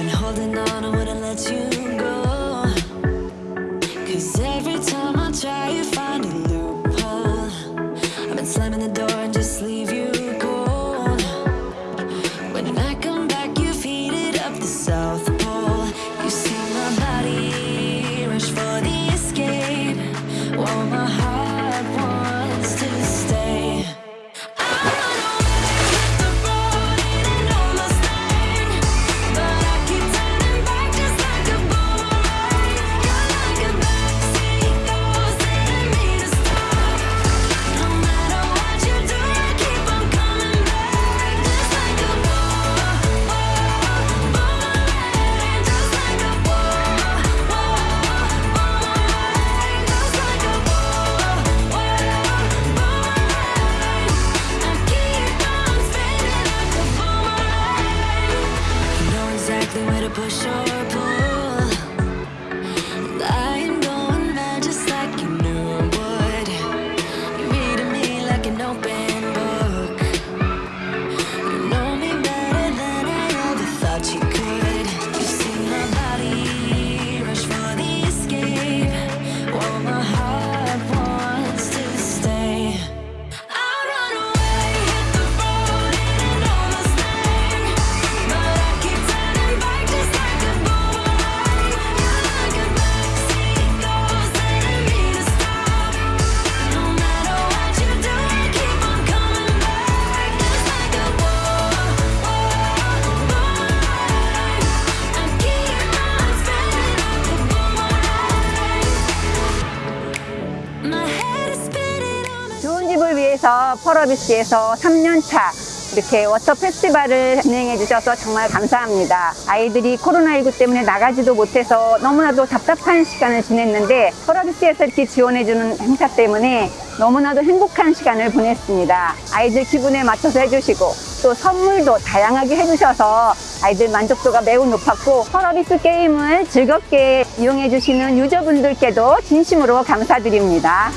Been holding on, I wouldn't let you Push. On a 좋은 집을 위해서 펄어비스에서 3년차 이렇게 water festival을 진행해 주셔서 정말 감사합니다. 아이들이 코로나19 때문에 나가지도 못해서 너무나도 답답한 시간을 지냈는데 펄어비스에서 이렇게 지원해 주는 행사 때문에 너무나도 행복한 시간을 보냈습니다. 아이들 기분에 맞춰서 해주시고 또 선물도 다양하게 해주셔서 아이들 만족도가 매우 높았고 펄어비스 게임을 즐겁게 이용해 주시는 user분들께도 진심으로 감사드립니다.